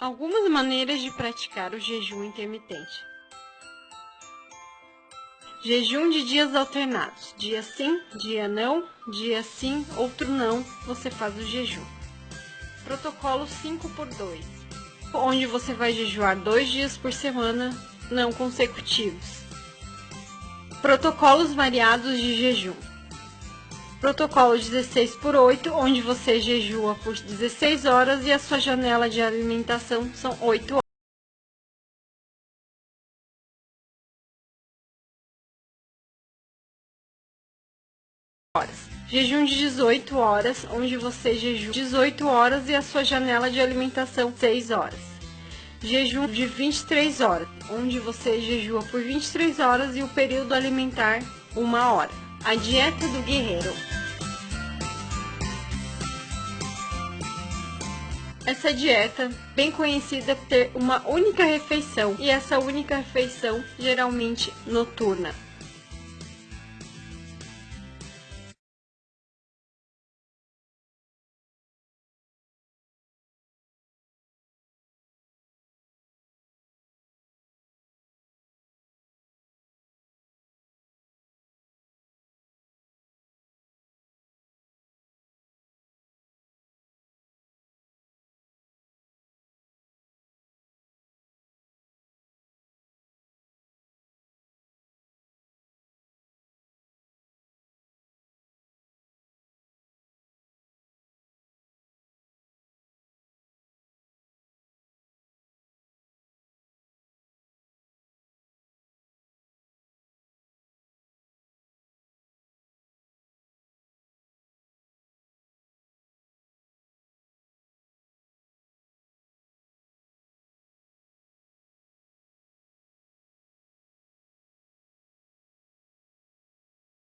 Algumas maneiras de praticar o jejum intermitente. Jejum de dias alternados. Dia sim, dia não, dia sim, outro não, você faz o jejum. Protocolo 5 por 2, onde você vai jejuar dois dias por semana, não consecutivos. Protocolos variados de jejum. Protocolo 16 por 8, onde você jejua por 16 horas e a sua janela de alimentação são 8 horas. Jejum de 18 horas, onde você jejua 18 horas e a sua janela de alimentação 6 horas. Jejum de 23 horas, onde você jejua por 23 horas e o período alimentar 1 hora. A dieta do guerreiro. Essa dieta, bem conhecida por ter uma única refeição, e essa única refeição geralmente noturna.